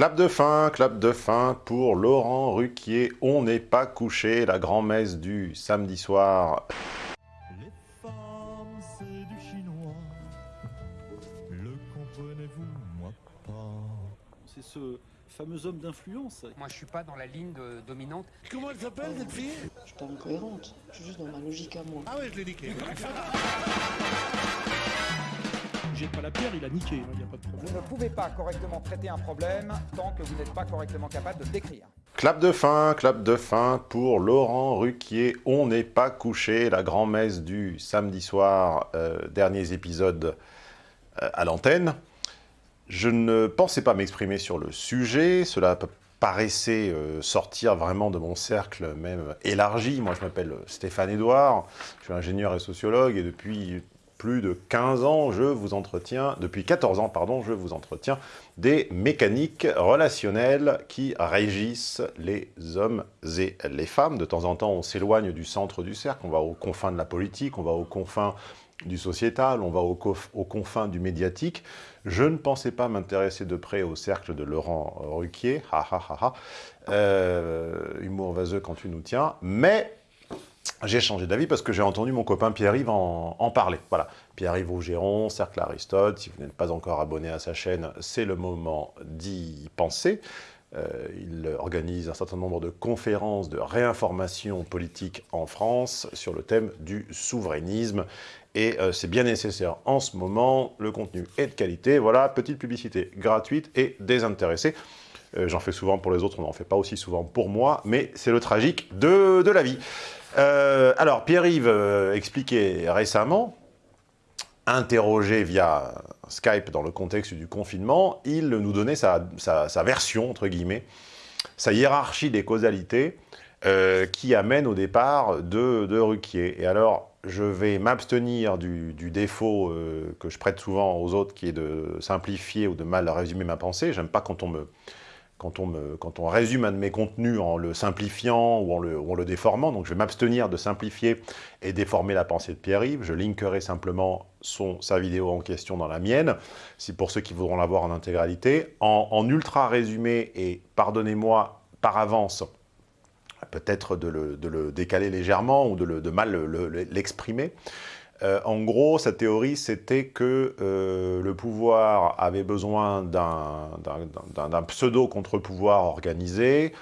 Clap de fin, clap de fin pour Laurent Ruquier. On n'est pas couché, la grand-messe du samedi soir. Les femmes, c'est du chinois. Le comprenez-vous, moi pas. C'est ce fameux homme d'influence. Moi, je suis pas dans la ligne de- dominante. Comment elle s'appelle cette fille? Je suis pas incohérente, je suis juste dans ma logique à moi. Ah ouais, je l'ai niqué. Jette pas la pierre, il a niqué, il n'y a pas de problème. Vous ne pouvez pas correctement traiter un problème tant que vous n'êtes pas correctement capable de le décrire. Clap de fin, clap de fin pour Laurent Ruquier. On n'est pas couché, la grand-messe du samedi soir, euh, derniers épisodes euh, à l'antenne. Je ne pensais pas m'exprimer sur le sujet, cela paraissait euh, sortir vraiment de mon cercle même élargi. Moi je m'appelle Stéphane Edouard, je suis ingénieur et sociologue et depuis plus de 15 ans, je vous entretiens, depuis 14 ans, pardon, je vous entretiens des mécaniques relationnelles qui régissent les hommes et les femmes. De temps en temps, on s'éloigne du centre du cercle, on va aux confins de la politique, on va aux confins du sociétal, on va aux, confins du médiatique. Je ne pensais pas m'intéresser de près au cercle de Laurent Ruquier, ha ha ha ha, Euh, humour vaseux quand tu nous tiens, mais j'ai changé d'avis parce que j'ai entendu mon copain Pierre-Yves en, en parler. Voilà, Pierre-Yves Augeron, Cercle Aristote, si vous n'êtes pas encore abonné à sa chaîne, c'est le moment d'y penser. Euh, il organise un certain nombre de conférences de réinformation politique en France sur le thème du souverainisme. Et euh, c'est bien nécessaire en ce moment, le contenu est de qualité. Voilà, petite publicité gratuite et désintéressée. Euh, J'en fais souvent pour les autres, on n'en fait pas aussi souvent pour moi, mais c'est le tragique de la vie. Euh, alors, Pierre-Yves euh, expliquait récemment, interrogé via Skype dans le contexte du confinement, il nous donnait sa, version, entre guillemets, sa hiérarchie des causalités euh, qui amène au départ de, de Ruquier. Et alors, je vais m'abstenir du, défaut que je prête souvent aux autres, qui est de simplifier ou de mal résumer ma pensée. J'aime pas quand on me quand on, résume un de mes contenus en le simplifiant ou en le, déformant, donc je vais m'abstenir de simplifier et déformer la pensée de Pierre-Yves, je linkerai simplement son, sa vidéo en question dans la mienne, c'est pour ceux qui voudront la voir en intégralité. En, ultra résumé, et pardonnez-moi par avance, peut-être de le, décaler légèrement ou de, mal le- le- l'exprimer, euh, en gros, sa théorie, c'était que euh, le pouvoir avait besoin d'un- pseudo-contre-pouvoir organisé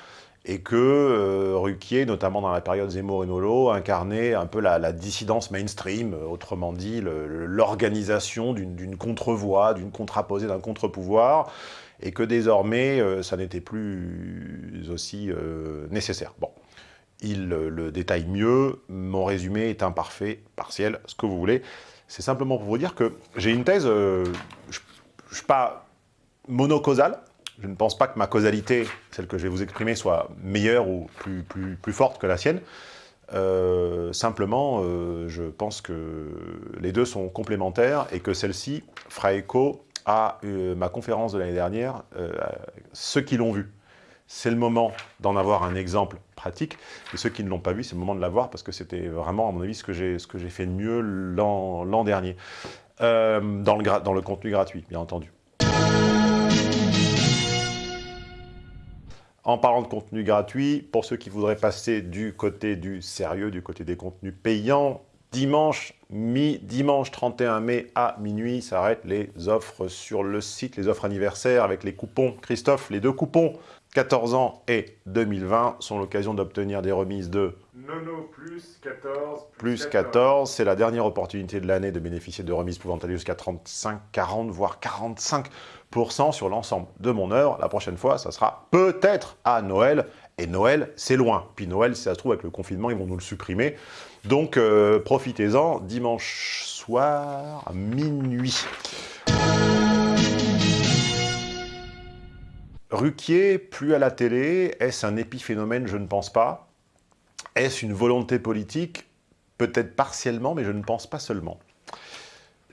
et que euh, Ruquier, notamment dans la période Zemmour et Nolo, incarnait un peu la, dissidence mainstream, euh, autrement dit l'organisation d'une contre-voix, d'une contraposée, d'un contre-pouvoir, et que désormais, ça n'était plus aussi nécessaire. Bon il le détaille mieux, mon résumé est imparfait, partiel, ce que vous voulez. C'est simplement pour vous dire que j'ai une thèse, euh, je ne suis pas monocausal, je ne pense pas que ma causalité, celle que je vais vous exprimer, soit meilleure ou plus, plus, plus forte que la sienne. Euh, simplement, euh, je pense que les deux sont complémentaires et que celle-ci fera écho à ma conférence de l'année dernière, ceux qui l'ont vu c'est le moment d'en avoir un exemple pratique. Et ceux qui ne l'ont pas vu, c'est le moment de l'avoir parce que c'était vraiment, à mon avis, ce que j'ai fait de mieux l'an dernier. Euh, dans, le dans le contenu gratuit, bien entendu. En parlant de contenu gratuit, pour ceux qui voudraient passer du côté du sérieux, du côté des contenus payants, dimanche, mi dimanche 31 mai à minuit s'arrêtent les offres sur le site, les offres anniversaires avec les coupons. Christophe, les deux coupons 14 ans et 2020 sont l'occasion d'obtenir des remises de Nono plus 14 plus 14. C'est la dernière opportunité de l'année de bénéficier de remises pouvant aller jusqu'à 35, 40, voire 45% sur l'ensemble de mon œuvre. La prochaine fois, ça sera peut-être à Noël. Et Noël, c'est loin. Puis Noël, si ça se trouve, avec le confinement, ils vont nous le supprimer. Donc, euh, profitez-en dimanche soir à minuit. Ruquier, plus à la télé, est-ce un épiphénomène Je ne pense pas. Est-ce une volonté politique? Peut-être partiellement, mais je ne pense pas seulement.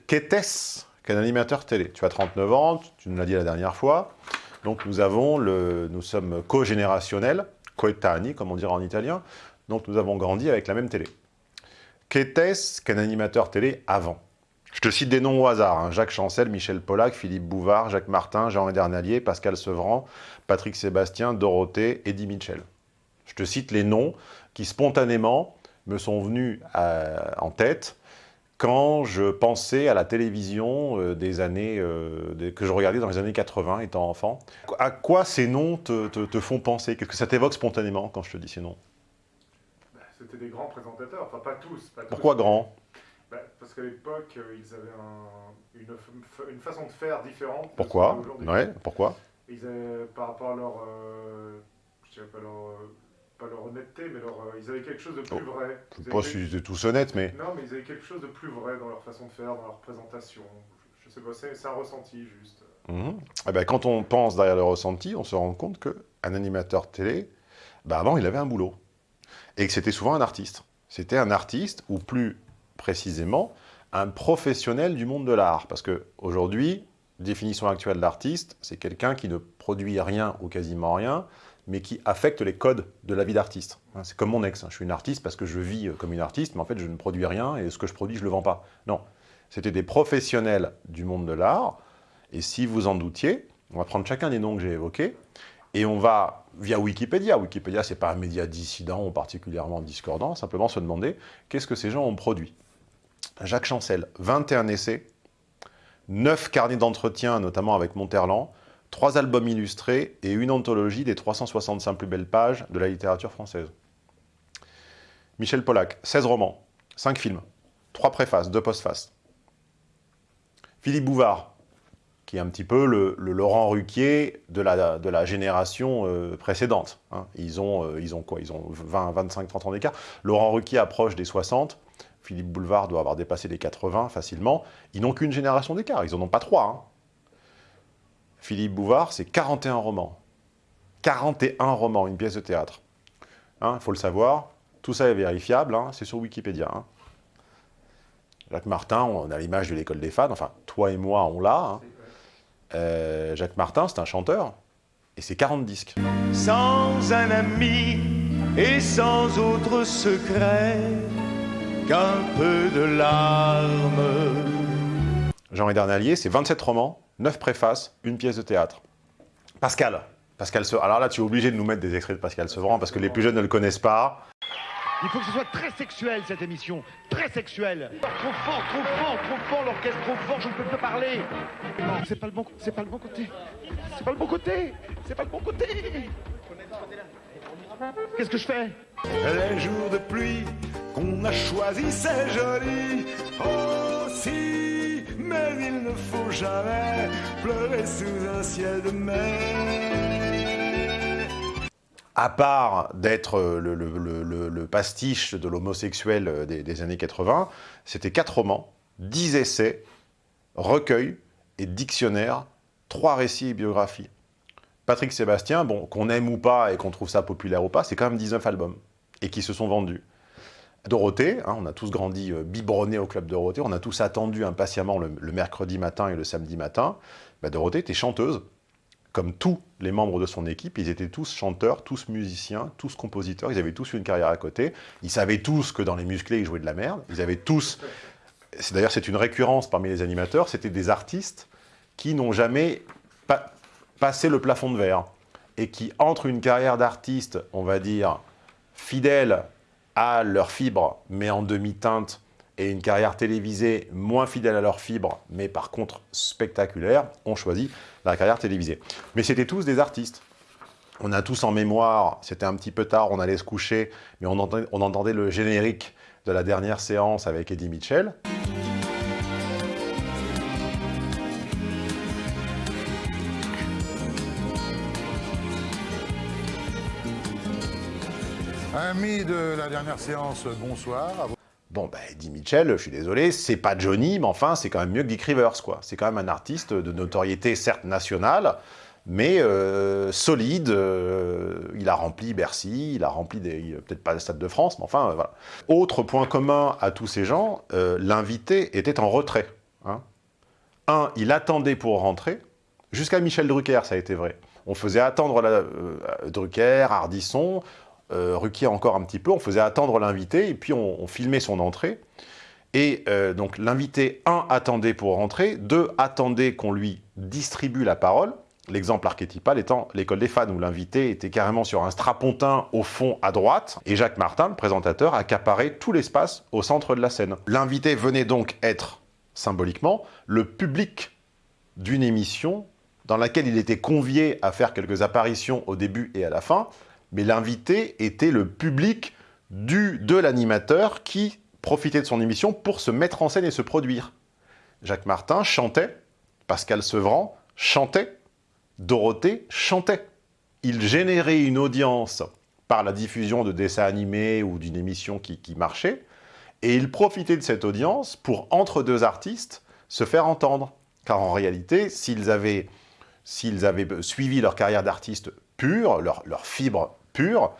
Qu'était-ce qu'un animateur télé? Tu as 39 ans, tu nous l'as dit la dernière fois. Donc nous sommes co-générationnels, coetanei, comme on dirait en italien. Donc nous avons grandi avec la même télé. Qu'était-ce qu'un animateur télé avant? Je te cite des noms au hasard. hein. Jacques Chancel, Michel Pollack, Philippe Bouvard, Jacques Martin, Jean Edernalier, Pascal Sevran, Patrick Sébastien, Dorothée, Eddie Mitchell. Je te cite les noms qui spontanément me sont venus euh, en tête quand je pensais à la télévision euh, des années euh, des- que je regardais dans les années 80 étant enfant. À quoi ces noms te, te- te font penser? Qu'est-ce que ça t'évoque spontanément quand je te dis ces noms? Bah, C'était des grands présentateurs, enfin pas tous. Pas tous. Pourquoi grand Bah, Parce qu'à l'époque, euh, ils avaient un- une, façon de faire différente. Pourquoi. Ouais, pourquoi Ils avaient, par rapport à leur, euh, je dirais pas leur, euh, pas leur honnêteté, mais leur, euh, ils avaient quelque chose de plus Oh, vrai. Je Ils sais pas si ils étaient tous honnêtes, mais... Non, mais ils avaient quelque chose de plus vrai dans leur façon de faire, dans leur présentation. Je, je sais pas, c'est c'est un ressenti juste. Mhm. Eh ben, quand on pense derrière le ressenti, on se rend compte qu'un animateur télé, ben, avant, il avait un boulot. Et que c'était souvent un artiste. C'était un artiste, ou plus précisément, un professionnel du monde de l'art. Parce qu'aujourd'hui, définition actuelle d'artiste, c'est quelqu'un qui ne produit rien ou quasiment rien, mais qui affecte les codes de la vie d'artiste. Hein, C'est comme mon ex, hein. je suis une artiste parce que je vis euh, comme une artiste, mais en fait je ne produis rien et ce que je produis je ne le vends pas. Non, c'était des professionnels du monde de l'art, et si vous en doutiez, on va prendre chacun des noms que j'ai évoqués, et on va, via Wikipédia, Wikipédia c'est pas un média dissident ou particulièrement discordant, simplement se demander qu'est-ce que ces gens ont produit. Jacques Chancel, 21 essais, 9 carnets d'entretien, notamment avec Monterland, 3 albums illustrés et une anthologie des 365 plus belles pages de la littérature française. Michel Pollack, 16 romans, 5 films, 3 préfaces, 2 postfaces. Philippe Bouvard, qui est un petit peu le, Laurent Ruquier de la, de la génération euh, précédente. hein. Ils, ont, euh, ils ont quoi? Ils ont 20, 25, 30 ans d'écart. Laurent Ruquier approche des 60. Philippe Bouvard doit avoir dépassé les 80 facilement. Ils n'ont qu'une génération d'écart. Ils n'en ont pas trois. hein. Philippe Bouvard, c'est 41 romans. 41 romans, une pièce de théâtre. Il faut le savoir. Tout ça est vérifiable. hein. C'est sur Wikipédia. hein. Jacques Martin, on a l'image de l'école des fans. Enfin, toi et moi, on l'a. hein. Euh, Jacques Martin, c'est un chanteur. Et c'est 40 disques. Sans un ami et sans autre secret qu'un peu de larmes. Jean Edernalier, c'est 27 romans, 9 préfaces, une pièce de théâtre. Pascal. Pascal Se- Alors là, tu es obligé de nous mettre des extraits de Pascal Sevran parce que les plus jeunes ne le connaissent pas. Il faut que ce soit très sexuel cette émission, très sexuel. Trop fort, trop fort, trop fort, l'orchestre trop fort, je ne peux plus parler. Non, c'est pas le bon, c'est pas le bon côté. C'est pas le bon côté. C'est pas le bon côté. Qu'est-ce que je fais? Les jours de pluie qu'on a choisis, c'est joli aussi. Mais il ne faut jamais pleurer sous un ciel de mai. À part d'être le, pastiche de l'homosexuel des, années 80, c'était 4 romans, 10 essais, recueils et dictionnaires, 3 récits et biographies. Patrick Sébastien, bon, qu'on aime ou pas et qu'on trouve ça populaire ou pas, c'est quand même 19 albums et qui se sont vendus. Dorothée, hein, on a tous grandi euh, biberonnés au club Dorothée, on a tous attendu impatiemment le, mercredi matin et le samedi matin. Bah, Dorothée était chanteuse, comme tous les membres de son équipe, ils étaient tous chanteurs, tous musiciens, tous compositeurs, ils avaient tous une carrière à côté, ils savaient tous que dans les musclés, ils jouaient de la merde, ils avaient tous... D'ailleurs, c'est une récurrence parmi les animateurs, c'était des artistes qui n'ont jamais pa- passé le plafond de verre et qui, entre une carrière d'artiste, on va dire, fidèle à leur fibre, mais en demi-teinte, et une carrière télévisée moins fidèle à leur fibre, mais par contre spectaculaire, ont choisi la carrière télévisée. Mais c'était tous des artistes. On a tous en mémoire, c'était un petit peu tard, on allait se coucher, mais on entendait, on entendait le générique de la dernière séance avec Eddie Mitchell. Amis de la dernière séance, bonsoir. Bon, bah, Eddie Mitchell, je suis désolé, c'est pas Johnny, mais enfin, c'est quand même mieux que Dick Rivers, quoi. C'est quand même un artiste de notoriété, certes nationale, mais euh, solide. euh, il a rempli Bercy, il a rempli Peut-être pas le Stade de France, mais enfin, euh, voilà. Autre point commun à tous ces gens, l'invité était en retrait. hein. Un, il attendait pour rentrer. Jusqu'à Michel Drucker, ça a été vrai. On faisait attendre Drucker, Ardisson, euh, Ruquier encore un petit peu, on faisait attendre l'invité, et puis on, filmait son entrée. Et euh, donc l'invité, un, attendait pour rentrer, deux, attendait qu'on lui distribue la parole. L'exemple archétypal étant l'école des fans, où l'invité était carrément sur un strapontin au fond à droite, et Jacques Martin, le présentateur, accaparait tout l'espace au centre de la scène. L'invité venait donc être, symboliquement, le public d'une émission dans laquelle il était convié à faire quelques apparitions au début et à la fin, mais l'invité était le public du, de l'animateur qui profitait de son émission pour se mettre en scène et se produire. Jacques Martin chantait, Pascal Sevran chantait, Dorothée chantait. Il générait une audience par la diffusion de dessins animés ou d'une émission qui, qui marchait, et il profitait de cette audience pour, entre deux artistes, se faire entendre. Car en réalité, s'ils avaient, avaient suivi leur carrière d'artiste pure, leur, leur fibre pure,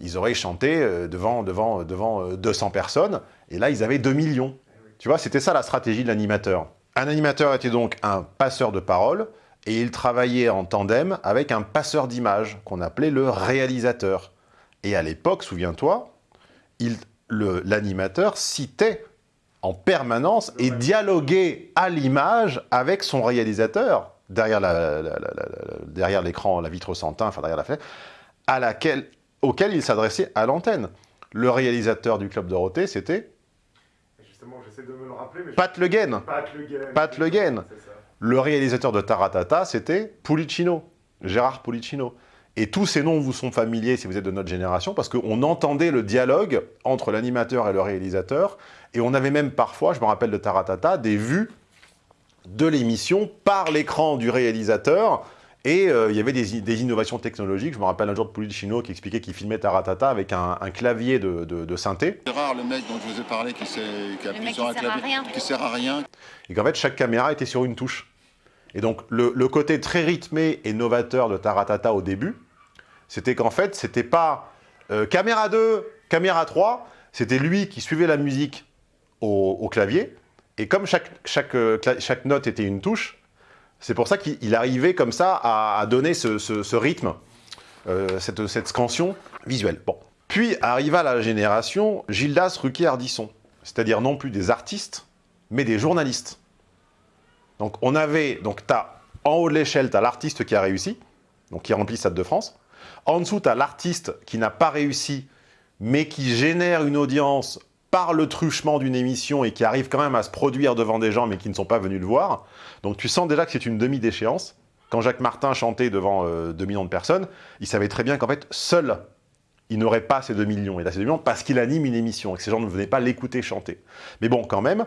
ils auraient chanté euh, devant, devant, devant 200 personnes, et là, ils avaient 2 millions. Tu vois, c'était ça la stratégie de l'animateur. Un animateur était donc un passeur de parole, et il travaillait en tandem avec un passeur d'images, qu'on appelait le réalisateur. Et à l'époque, souviens-toi, l'animateur citait en permanence et dialoguait à l'image avec son réalisateur, derrière l'écran, la, la, la, vitre sans teint, enfin derrière la fenêtre, à laquelle, auquel il s'adressait à l'antenne. Le réalisateur du Club Dorothée, c'était Justement, j'essaie de me le rappeler. Mais Pat Le Guen. Pat Le Guen. Pat Le Guen. Le réalisateur de Taratata, c'était Pulicino, Gérard Pulicino. Et tous ces noms vous sont familiers si vous êtes de notre génération, parce qu'on entendait le dialogue entre l'animateur et le réalisateur, et on avait même parfois, je me rappelle de Taratata, des vues de l'émission par l'écran du réalisateur, et euh, il y avait des, des, innovations technologiques. Je me rappelle un jour de Pulicino qui expliquait qu'il filmait Taratata avec un, un clavier de, de, de, synthé. C'est rare le mec dont je vous ai parlé qui, sur un clavier, qui sert à rien. Et qu'en fait, chaque caméra était sur une touche. Et donc, le, le, côté très rythmé et novateur de Taratata au début, c'était qu'en fait, c'était pas euh, caméra 2, caméra 3, c'était lui qui suivait la musique au, au clavier, et comme chaque, chaque, euh, chaque, note était une touche, c'est pour ça qu'il arrivait comme ça à, donner ce, ce, rythme, euh, cette, cette, scansion visuelle. Bon. Puis arriva la génération Gildas Ruquier-Ardisson, c'est-à-dire non plus des artistes, mais des journalistes. Donc on avait, donc as, en haut de l'échelle, tu l'artiste qui a réussi, donc qui remplit Stade de France. En dessous, tu l'artiste qui n'a pas réussi, mais qui génère une audience par le truchement d'une émission et qui arrive quand même à se produire devant des gens, mais qui ne sont pas venus le voir. Donc tu sens déjà que c'est une demi-déchéance. Quand Jacques Martin chantait devant euh, 2 millions de personnes, il savait très bien qu'en fait, seul, il n'aurait pas ces 2 millions. Il a ces 2 millions parce qu'il anime une émission et que ces gens ne venaient pas l'écouter chanter. Mais bon, quand même.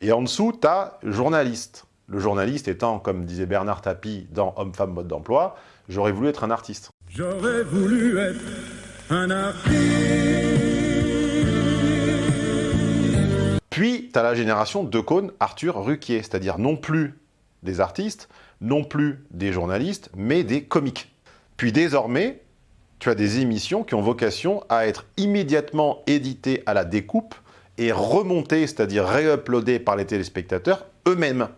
Et en dessous, tu as journaliste. Le journaliste étant, comme disait Bernard Tapie dans Homme-Femme Mode d'Emploi, j'aurais voulu être un artiste. J'aurais voulu être un artiste. Puis, tu as la génération de Cône, Arthur Ruquier, c'est-à-dire non plus des artistes, non plus des journalistes, mais des comiques. Puis désormais, tu as des émissions qui ont vocation à être immédiatement éditées à la découpe et remontées, c'est-à-dire réuploadées par les téléspectateurs eux-mêmes.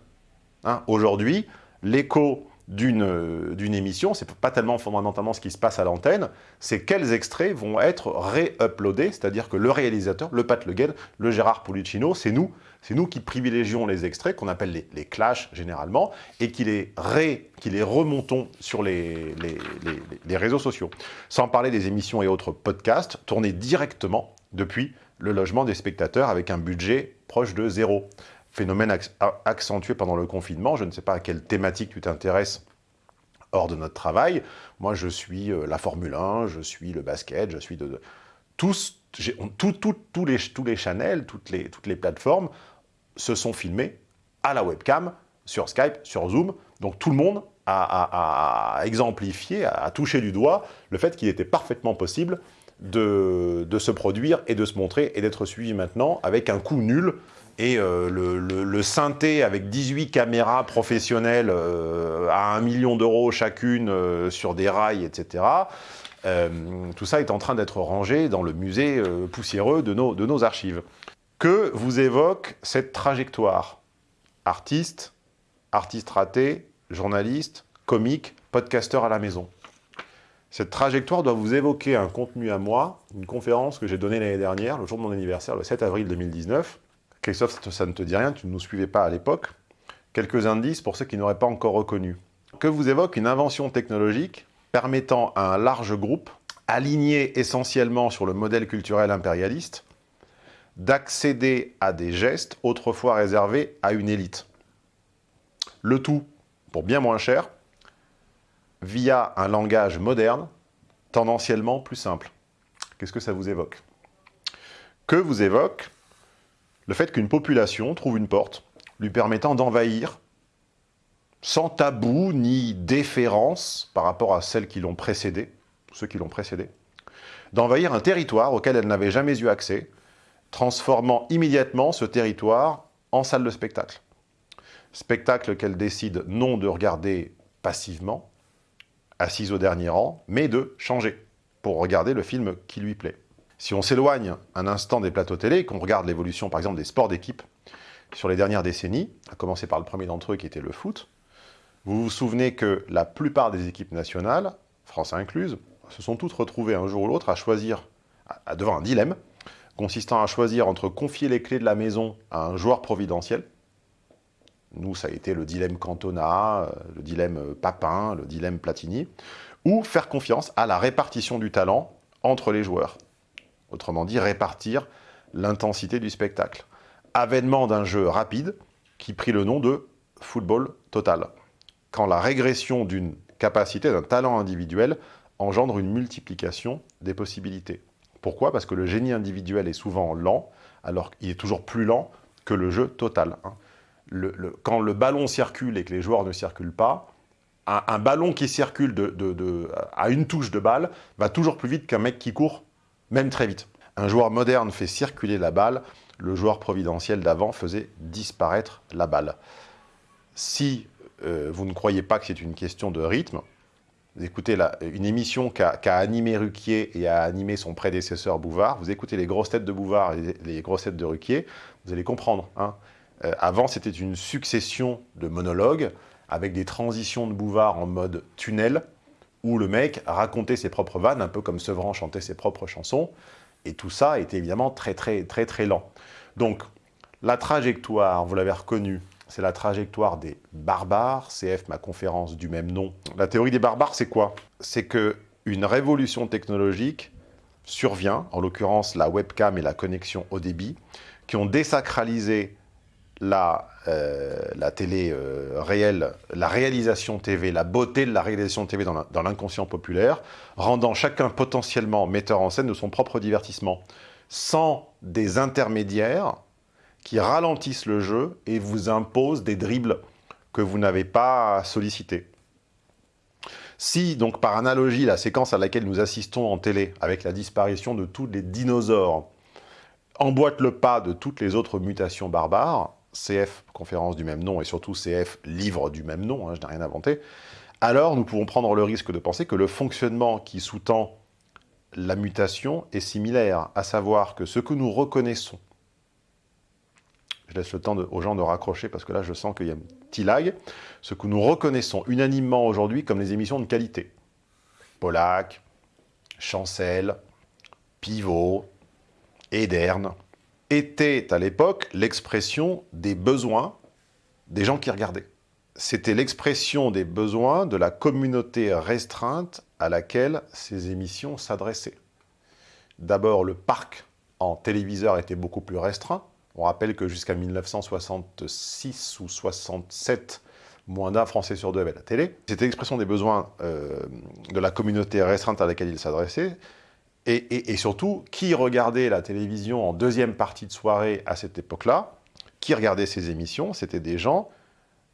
Hein, Aujourd'hui, l'écho d'une émission, c'est pas tellement fondamentalement ce qui se passe à l'antenne, c'est quels extraits vont être ré-uploadés, c'est-à-dire que le réalisateur, le Pat Le Guen, le Gérard Pulicino, c'est nous, c'est nous qui privilégions les extraits, qu'on appelle les, les, clashs généralement, et qui les, qui les remontons sur les, les, les, réseaux sociaux. Sans parler des émissions et autres podcasts, tournés directement depuis le logement des spectateurs avec un budget proche de zéro phénomène accentué pendant le confinement. Je ne sais pas à quelle thématique tu t'intéresses hors de notre travail. Moi, je suis euh, la Formule 1, je suis le basket, je suis de... de tous, tout, tout, les, tous les channels, toutes les, toutes les plateformes se sont filmés à la webcam, sur Skype, sur Zoom. Donc tout le monde a, exemplifié, a touché du doigt le fait qu'il était parfaitement possible de, se produire et de se montrer et d'être suivi maintenant avec un coût nul et euh, le, synthé avec 18 caméras professionnelles euh, à 1 million d'euros chacune euh, sur des rails, etc. Tout ça est en train d'être rangé dans le musée poussiéreux de nos, de nos archives. Que vous évoque cette trajectoire? Artiste, artiste raté, journaliste, comique, podcasteur à la maison. Cette trajectoire doit vous évoquer un contenu à moi, une conférence que j'ai donnée l'année dernière, le jour de mon anniversaire, le 7 avril 2019, Christophe, ça ne te dit rien, tu ne nous suivais pas à l'époque. Quelques indices pour ceux qui n'auraient pas encore reconnu. Que vous évoque une invention technologique permettant à un large groupe, aligné essentiellement sur le modèle culturel impérialiste, d'accéder à des gestes autrefois réservés à une élite. Le tout pour bien moins cher, via un langage moderne, tendanciellement plus simple. Qu'est-ce que ça vous évoque? Que vous évoque le fait qu'une population trouve une porte lui permettant d'envahir, sans tabou ni déférence par rapport à celles qui l'ont précédé, ceux qui l'ont précédé, d'envahir un territoire auquel elle n'avait jamais eu accès, transformant immédiatement ce territoire en salle de spectacle. Spectacle qu'elle décide non de regarder passivement, assise au dernier rang, mais de changer pour regarder le film qui lui plaît. Si on s'éloigne un instant des plateaux télé et qu'on regarde l'évolution, par exemple, des sports d'équipe sur les dernières décennies, à commencer par le premier d'entre eux qui était le foot, vous vous souvenez que la plupart des équipes nationales, France incluse, se sont toutes retrouvées un jour ou l'autre à choisir, devant un dilemme, consistant à choisir entre confier les clés de la maison à un joueur providentiel, nous, ça a été le dilemme Cantona, euh, le dilemme euh, Papin, le dilemme Platini, ou faire confiance à la répartition du talent entre les joueurs. Autrement dit, répartir l'intensité du spectacle. Avènement d'un jeu rapide qui prit le nom de football total. Quand la régression d'une capacité, d'un talent individuel engendre une multiplication des possibilités. Pourquoi? Parce que le génie individuel est souvent lent, alors qu'il est toujours plus lent que le jeu total. Hein quand le ballon circule et que les joueurs ne circulent pas, un, ballon qui circule à une touche de balle va toujours plus vite qu'un mec qui court, même très vite. Un joueur moderne fait circuler la balle, le joueur providentiel d'avant faisait disparaître la balle. Si euh, vous ne croyez pas que c'est une question de rythme, écoutez une émission qu'a animé Ruquier et a animé son prédécesseur Bouvard, vous écoutez les grosses têtes de Bouvard et les grosses têtes de Ruquier, vous allez comprendre. Hein. Euh, avant, c'était une succession de monologues avec des transitions de Bouvard en mode tunnel, où le mec racontait ses propres vannes, un peu comme Sevran chantait ses propres chansons, et tout ça était évidemment très très très très lent. Donc, la trajectoire, vous l'avez reconnu, c'est la trajectoire des barbares, CF, ma conférence du même nom. La théorie des barbares, c'est quoi? C'est qu'une révolution technologique survient, en l'occurrence la webcam et la connexion au débit, qui ont désacralisé la, euh, la télé euh, réelle, la réalisation TV, la beauté de la réalisation TV dans l'inconscient populaire, rendant chacun potentiellement metteur en scène de son propre divertissement, sans des intermédiaires qui ralentissent le jeu et vous imposent des dribbles que vous n'avez pas sollicités. Si, donc par analogie, la séquence à laquelle nous assistons en télé, avec la disparition de tous les dinosaures, emboîte le pas de toutes les autres mutations barbares, CF, conférence du même nom, et surtout CF, livre du même nom, hein, je n'ai rien inventé, alors nous pouvons prendre le risque de penser que le fonctionnement qui sous-tend la mutation est similaire, à savoir que ce que nous reconnaissons, je laisse le temps aux gens de raccrocher parce que là je sens qu'il y a un petit lag, ce que nous reconnaissons unanimement aujourd'hui comme les émissions de qualité, Pollack, Chancel, Pivot, Ederne, était à l'époque l'expression des besoins des gens qui regardaient. C'était l'expression des besoins de la communauté restreinte à laquelle ces émissions s'adressaient. D'abord, le parc en téléviseur était beaucoup plus restreint. On rappelle que jusqu'à 1966 ou 67, moins d'un Français sur deux avait la télé. C'était l'expression des besoins euh, de la communauté restreinte à laquelle il s'adressait. Et, surtout, qui regardait la télévision en deuxième partie de soirée à cette époque-là Qui regardait ces émissions C'était des gens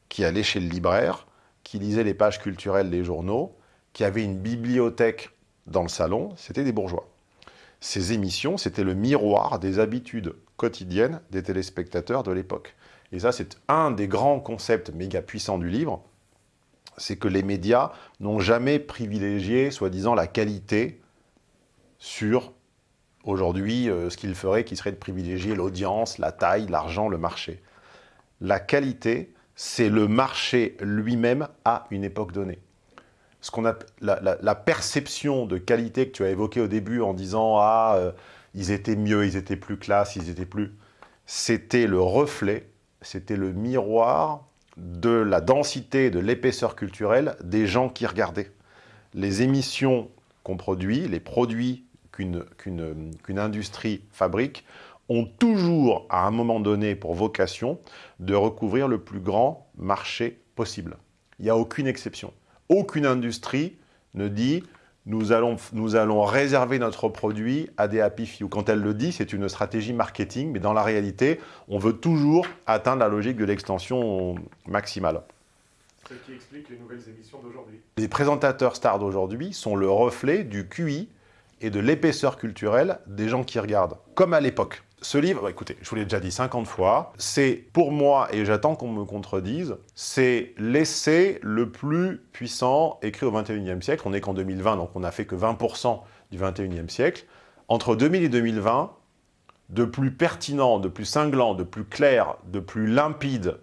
qui allaient chez le libraire, qui lisaient les pages culturelles des journaux, qui avaient une bibliothèque dans le salon, c'était des bourgeois. Ces émissions, c'était le miroir des habitudes quotidiennes des téléspectateurs de l'époque. Et ça, c'est un des grands concepts méga puissants du livre, c'est que les médias n'ont jamais privilégié, soi-disant, la qualité sur aujourd'hui euh, ce qu'il ferait qui serait de privilégier l'audience, la taille, l'argent, le marché. La qualité, c'est le marché lui-même à une époque donnée. Ce a, la, perception de qualité que tu as évoquée au début en disant « Ah, euh, ils étaient mieux, ils étaient plus classe, ils étaient plus... » c'était le reflet, c'était le miroir de la densité, de l'épaisseur culturelle des gens qui regardaient. Les émissions qu'on produit, les produits qu'une industrie fabrique, ont toujours, à un moment donné, pour vocation de recouvrir le plus grand marché possible. Il n'y a aucune exception. Aucune industrie ne dit nous allons, nous allons réserver notre produit à des happy few. Quand elle le dit, c'est une stratégie marketing, mais dans la réalité, on veut toujours atteindre la logique de l'extension maximale. Ce qui explique les nouvelles émissions d'aujourd'hui. Les présentateurs stars d'aujourd'hui sont le reflet du QI et de l'épaisseur culturelle des gens qui regardent, comme à l'époque. Ce livre, bah, écoutez, je vous l'ai déjà dit 50 fois, c'est pour moi, et j'attends qu'on me contredise, c'est l'essai le plus puissant écrit au 21e siècle. On n'est qu'en 2020, donc on n'a fait que 20% du 21e siècle. Entre 2000 et 2020, de plus pertinent, de plus cinglant, de plus clair, de plus limpide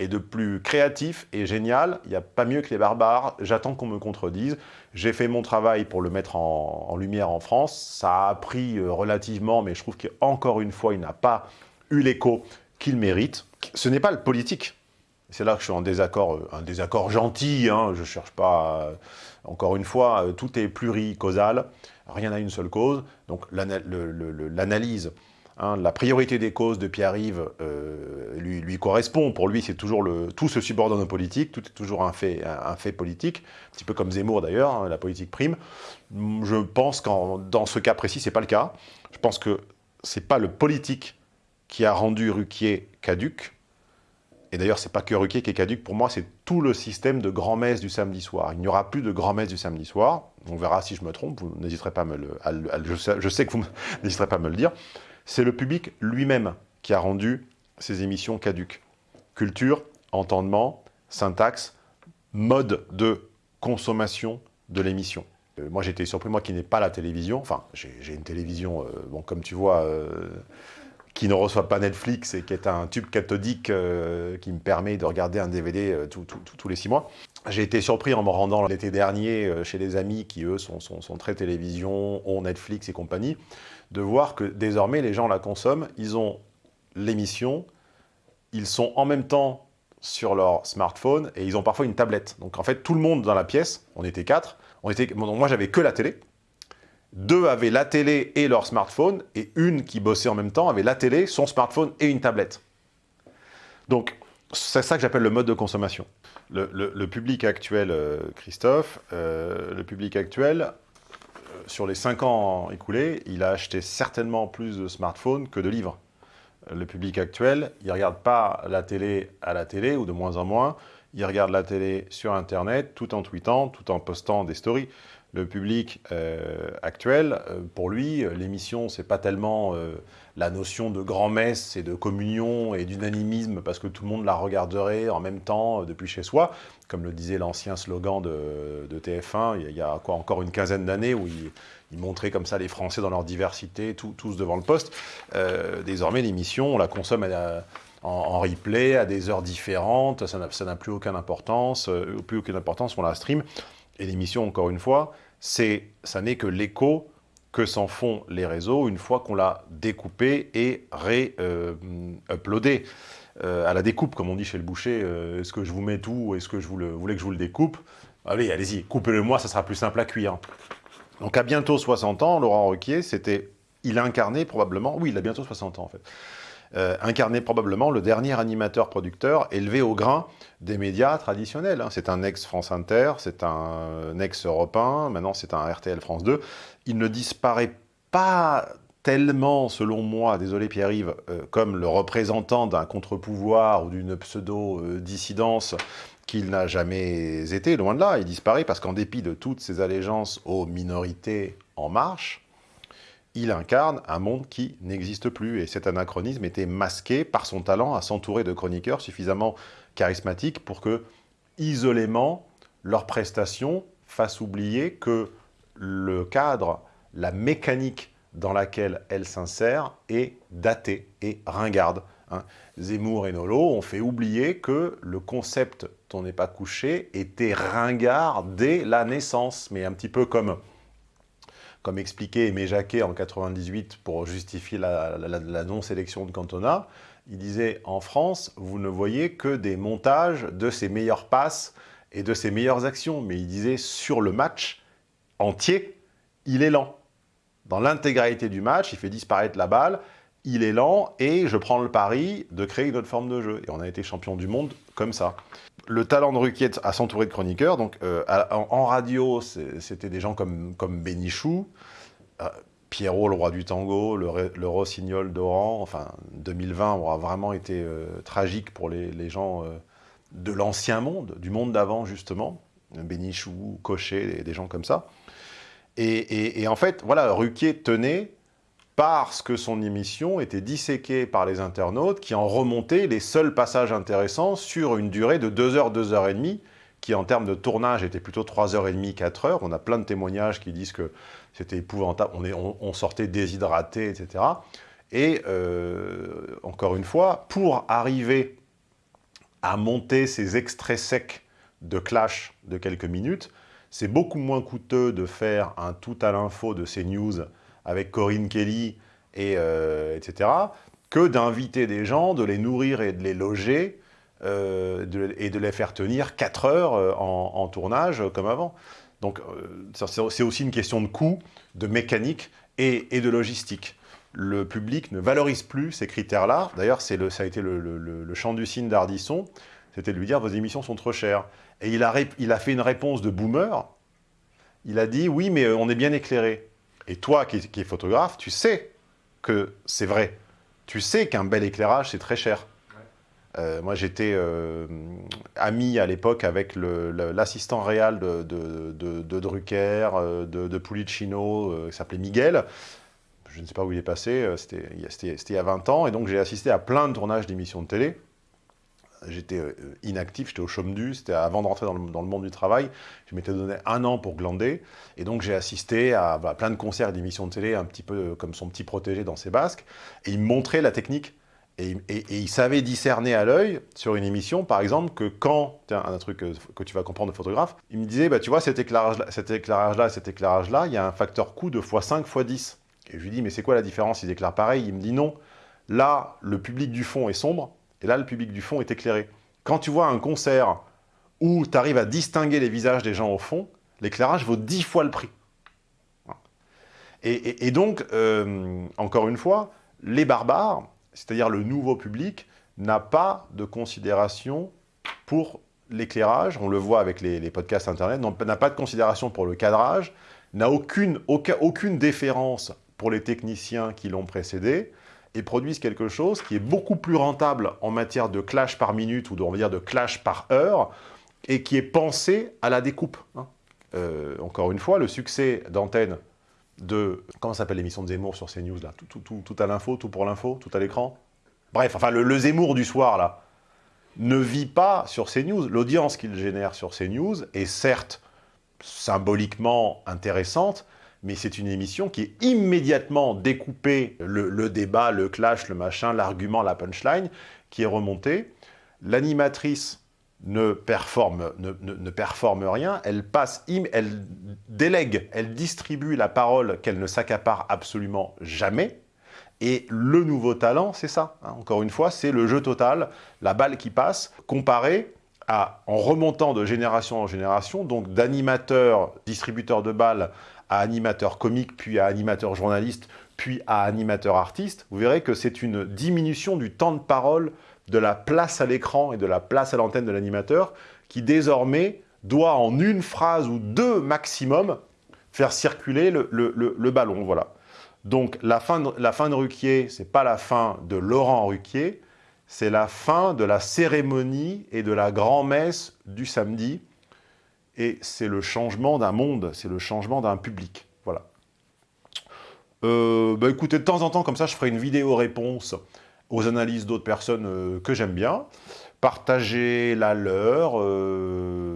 et de plus créatif et génial, il n'y a pas mieux que les barbares, j'attends qu'on me contredise. J'ai fait mon travail pour le mettre en, lumière en France, ça a pris euh, relativement, mais je trouve qu'encore une fois, il n'a pas eu l'écho qu'il mérite. Ce n'est pas le politique, c'est là que je suis en désaccord, euh, un désaccord gentil, hein, je ne cherche pas... Euh, encore une fois, tout est pluricausal, rien n'a une seule cause, donc l'analyse Hein, la priorité des causes de Pierre-Yves euh, lui, correspond. Pour lui, c'est toujours le tout se subordonne aux politiques, tout est toujours un fait, politique, un petit peu comme Zemmour d'ailleurs, hein, la politique prime. Je pense qu'en dans ce cas précis, c'est pas le cas. Je pense que c'est pas le politique qui a rendu Ruquier caduque. Et d'ailleurs, c'est pas que Ruquier qui est caduque. Pour moi, c'est tout le système de grand-messe du samedi soir. Il n'y aura plus de grand-messe du samedi soir. On verra si je me trompe. Vous n'hésiterez pas à me le... je sais que vous n'hésiterez pas à me le dire c'est le public lui-même qui a rendu ces émissions caduques. Culture, entendement, syntaxe, mode de consommation de l'émission. Euh, moi, j'étais surpris, moi qui n'ai pas la télévision, enfin, j'ai une télévision, euh, bon, comme tu vois, euh, qui ne reçoit pas Netflix et qui est un tube cathodique qui me permet de regarder un DVD tous les six mois. J'ai été surpris en me rendant l'été dernier chez des amis qui, eux, sont, sont très télévision, ont Netflix et compagnie de voir que désormais les gens la consomment, ils ont l'émission, ils sont en même temps sur leur smartphone et ils ont parfois une tablette. Donc en fait, tout le monde dans la pièce, on était quatre, on était, moi j'avais que la télé, deux avaient la télé et leur smartphone, et une qui bossait en même temps avait la télé, son smartphone et une tablette. Donc c'est ça que j'appelle le mode de consommation. Le, public actuel, euh, Christophe, euh, le public actuel sur les 5 ans écoulés, il a acheté certainement plus de smartphones que de livres. Le public actuel, il ne regarde pas la télé à la télé, ou de moins en moins, il regarde la télé sur Internet, tout en tweetant, tout en postant des stories le public euh, actuel, euh, pour lui, euh, l'émission, c'est pas tellement la notion de grand-messe et de communion et d'unanimisme parce que tout le monde la regarderait en même temps depuis chez soi, comme le disait l'ancien slogan de, TF1 il y a quoi, encore une quinzaine d'années où il, montrait comme ça les Français dans leur diversité, tous devant le poste. désormais, l'émission, on la consomme en, replay à des heures différentes, ça n'a plus aucune importance, plus aucune importance, on la stream. Et l'émission, encore une fois, ça n'est que l'écho que s'en font les réseaux une fois qu'on l'a découpé et ré-uploadé. Euh, à la découpe, comme on dit chez le boucher, euh, est-ce que je vous mets tout Est-ce que je vous voulez que je vous le découpe? Allez, allez-y, coupez-le moi, ça sera plus simple à cuire. Donc à bientôt 60 ans, Laurent Ruquier, c'était, il incarnait probablement, oui, il a bientôt 60 ans en fait, euh, incarnait probablement le dernier animateur-producteur élevé au grain des médias traditionnels. Hein. C'est un ex-France Inter, c'est un ex-Europe 1, maintenant c'est un RTL France 2. Il ne disparaît pas tellement, selon moi, désolé Pierre-Yves, euh, comme le représentant d'un contre-pouvoir ou d'une pseudo-dissidence qu'il n'a jamais été, loin de là. Il disparaît parce qu'en dépit de toutes ses allégeances aux minorités en marche, il incarne un monde qui n'existe plus. Et cet anachronisme était masqué par son talent à s'entourer de chroniqueurs suffisamment charismatiques pour que, isolément, leurs prestations fassent oublier que le cadre, la mécanique dans laquelle elle s'insère est datée et ringarde. Hein. Zemmour et Nolo ont fait oublier que le concept « on n'est pas couché » était ringard dès la naissance, mais un petit peu comme comme expliqué Aimé Jacquet en 98 pour justifier la, la non-sélection de Cantona, il disait « En France, vous ne voyez que des montages de ses meilleures passes et de ses meilleures actions. » Mais il disait « Sur le match entier, il est lent. Dans l'intégralité du match, il fait disparaître la balle, il est lent et je prends le pari de créer une autre forme de jeu. Et on a été champion du monde comme ça. Le talent de Ruquier à s'entourer de chroniqueurs, donc euh, en, radio, c'était des gens comme, comme Bénichou, euh, Pierrot, le roi du tango, le, rossignol d'Oran, enfin 2020 aura vraiment été euh, tragique pour les, gens de l'ancien monde, du monde d'avant justement, Bénichou, Cochet, des gens comme ça. Et, et en fait, voilà, Ruquier tenait parce que son émission était disséquée par les internautes qui en remontaient les seuls passages intéressants sur une durée de 2 heures, 2 heures et demie, qui en termes de tournage était plutôt 3 heures et demie, 4 heures. On a plein de témoignages qui disent que c'était épouvantable, on, sortait déshydraté, etc. Et euh, encore une fois, pour arriver à monter ces extraits secs de clash de quelques minutes, c'est beaucoup moins coûteux de faire un tout à l'info de ces news avec Corinne Kelly, et, euh, etc., que d'inviter des gens, de les nourrir et de les loger, euh, et de les faire tenir 4 heures euh, en, tournage comme avant. Donc c'est aussi une question de coût, de mécanique et, de logistique. Le public ne valorise plus ces critères-là. D'ailleurs, ça a été le, le, chant du signe d'Ardisson, c'était de lui dire « vos émissions sont trop chères ». Et il a, il a fait une réponse de boomer. Il a dit « oui, mais on est bien éclairé ». Et toi qui, es photographe, tu sais que c'est vrai. Tu sais qu'un bel éclairage, c'est très cher. Euh, moi, j'étais euh, ami à l'époque avec l'assistant réel de, de, Drucker, euh, de, Pulicino, qui s'appelait Miguel. Je ne sais pas où il est passé, c'était il y a 20 ans. Et donc, j'ai assisté à plein de tournages d'émissions de télé j'étais euh, inactif, j'étais au chôme c'était avant de rentrer dans le, monde du travail. Je m'étais donné un an pour glander, et donc j'ai assisté à bah, plein de concerts et d'émissions de télé, un petit peu comme son petit protégé dans ses basques, et il me montrait la technique. Et, il savait discerner à l'œil, sur une émission, par exemple, que quand, tiens, un truc que, tu vas comprendre de photographe, il me disait, bah, tu vois, cet éclairage-là, cet éclairage-là, cet éclairage-là, il y a un facteur coût de x5, x10. Et je lui dis, mais c'est quoi la différence? Ils éclairent pareil Il me dit, non, là, le public du fond est sombre, et là, le public du fond est éclairé. Quand tu vois un concert où tu arrives à distinguer les visages des gens au fond, l'éclairage vaut dix fois le prix. Et, donc, euh, encore une fois, les barbares, c'est-à-dire le nouveau public, n'a pas de considération pour l'éclairage, on le voit avec les, podcasts internet, n'a pas de considération pour le cadrage, n'a aucune, aucune déférence pour les techniciens qui l'ont précédé, et produisent quelque chose qui est beaucoup plus rentable en matière de clash par minute ou de, on va dire de clash par heure et qui est pensé à la découpe. Hein. Euh, encore une fois, le succès d'antenne de... Comment s'appelle l'émission de Zemmour sur CNews là tout, à l'info, tout pour l'info, tout à l'écran? Bref, enfin le, le, Zemmour du soir là ne vit pas sur CNews. L'audience qu'il génère sur CNews est certes symboliquement intéressante, mais c'est une émission qui est immédiatement découpée, le, débat, le clash, le machin, l'argument, la punchline, qui est remontée. L'animatrice ne performe, ne, performe rien, elle passe, elle délègue, elle distribue la parole qu'elle ne s'accapare absolument jamais. Et le nouveau talent, c'est ça. Hein. Encore une fois, c'est le jeu total, la balle qui passe, comparé à, en remontant de génération en génération, donc d'animateur, distributeur de balles à animateur comique, puis à animateur journaliste, puis à animateur artiste, vous verrez que c'est une diminution du temps de parole, de la place à l'écran et de la place à l'antenne de l'animateur, qui désormais doit en une phrase ou deux maximum faire circuler le, ballon. Voilà. Donc la fin de, la fin de Ruquier, ce n'est pas la fin de Laurent Ruquier, c'est la fin de la cérémonie et de la grand-messe du samedi, et c'est le changement d'un monde, c'est le changement d'un public. Voilà. Euh, bah écoutez, de temps en temps, comme ça, je ferai une vidéo réponse aux analyses d'autres personnes euh, que j'aime bien. Partagez la leur, euh,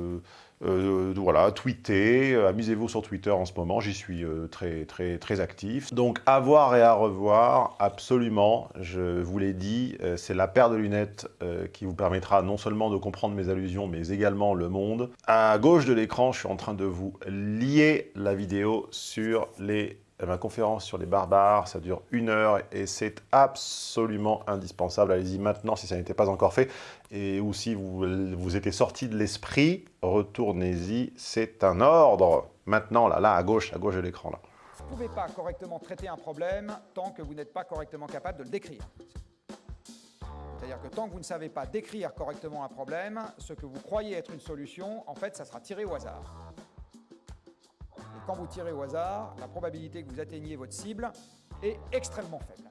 Euh, voilà, tweetez, euh, amusez-vous sur Twitter en ce moment, j'y suis euh, très, très, très actif. Donc, à voir et à revoir, absolument, je vous l'ai dit, c'est la paire de lunettes qui vous permettra non seulement de comprendre mes allusions, mais également le monde. À gauche de l'écran, je suis en train de vous lier la vidéo sur les ma conférence sur les barbares, ça dure une heure et c'est absolument indispensable. Allez-y maintenant si ça n'était pas encore fait. Et ou si vous, vous étiez sorti de l'esprit, retournez-y, c'est un ordre. Maintenant, là, là, à gauche, à gauche de l'écran, là. Vous ne pouvez pas correctement traiter un problème tant que vous n'êtes pas correctement capable de le décrire. C'est-à-dire que tant que vous ne savez pas décrire correctement un problème, ce que vous croyez être une solution, en fait, ça sera tiré au hasard quand vous tirez au hasard, la probabilité que vous atteigniez votre cible est extrêmement faible.